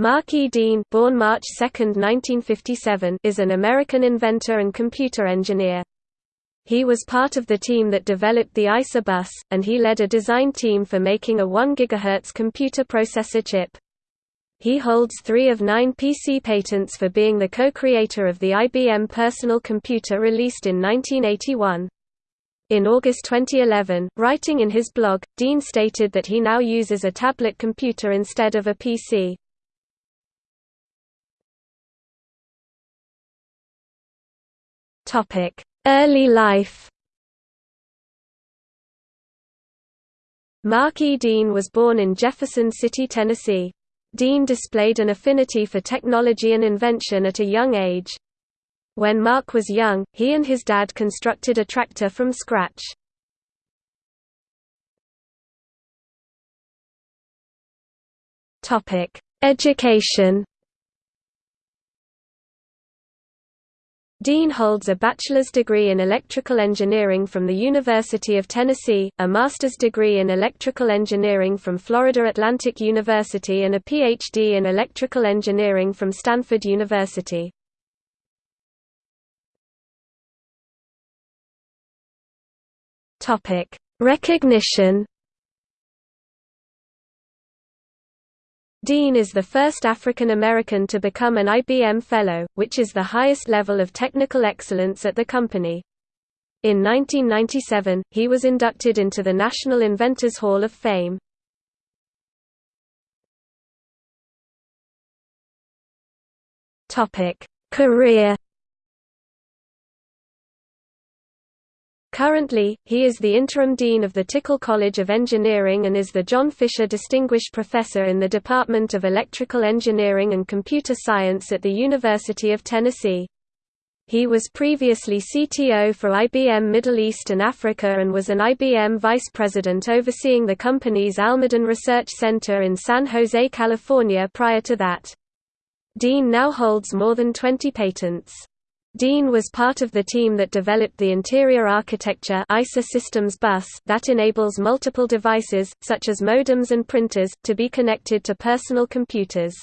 Mark E. Dean born March 2, 1957, is an American inventor and computer engineer. He was part of the team that developed the ISA bus, and he led a design team for making a 1 GHz computer processor chip. He holds three of nine PC patents for being the co-creator of the IBM personal computer released in 1981. In August 2011, writing in his blog, Dean stated that he now uses a tablet computer instead of a PC. Early life Mark E. Dean was born in Jefferson City, Tennessee. Dean displayed an affinity for technology and invention at a young age. When Mark was young, he and his dad constructed a tractor from scratch. Education Dean holds a bachelor's degree in electrical engineering from the University of Tennessee, a master's degree in electrical engineering from Florida Atlantic University and a Ph.D. in electrical engineering from Stanford University. Recognition Dean is the first African American to become an IBM Fellow, which is the highest level of technical excellence at the company. In 1997, he was inducted into the National Inventors Hall of Fame. Career Currently, he is the interim dean of the Tickle College of Engineering and is the John Fisher Distinguished Professor in the Department of Electrical Engineering and Computer Science at the University of Tennessee. He was previously CTO for IBM Middle East and Africa and was an IBM vice president overseeing the company's Almaden Research Center in San Jose, California prior to that. Dean now holds more than 20 patents. Dean was part of the team that developed the interior architecture ISA systems bus that enables multiple devices, such as modems and printers, to be connected to personal computers.